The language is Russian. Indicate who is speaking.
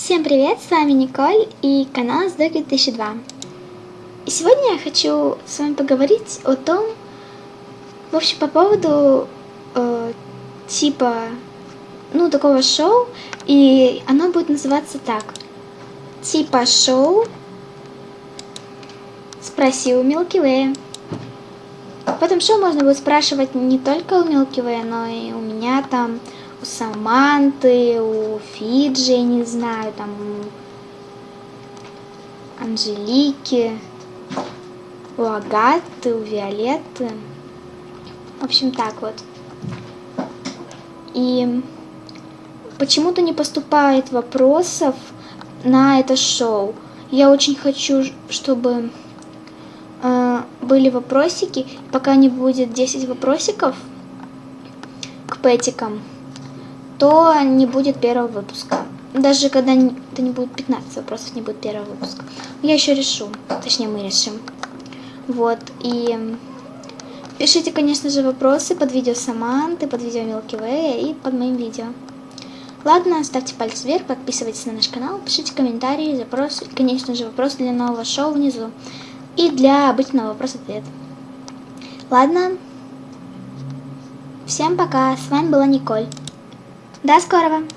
Speaker 1: Всем привет, с вами Николь и канал СД 2002. И сегодня я хочу с вами поговорить о том, в общем, по поводу э, типа, ну, такого шоу, и оно будет называться так. Типа шоу «Спроси у Milky Way». В этом шоу можно будет спрашивать не только у Milky Way, но и у меня там, у Саманты, у Фиджи, я не знаю, там у Анжелики, у Агаты, у Виолетты. В общем, так вот. И почему-то не поступает вопросов на это шоу. Я очень хочу, чтобы э, были вопросики. Пока не будет 10 вопросиков к пэтикам, то не будет первого выпуска. Даже когда не, это не будет 15 вопросов, не будет первого выпуска. Я еще решу. Точнее, мы решим. Вот. И пишите, конечно же, вопросы под видео Саманты, под видео Milky Way и под моим видео. Ладно, ставьте пальцы вверх, подписывайтесь на наш канал, пишите комментарии, запросы, конечно же, вопрос для нового шоу внизу. И для обычного вопрос-ответ. Ладно. Всем пока, с вами была Николь. До скорого!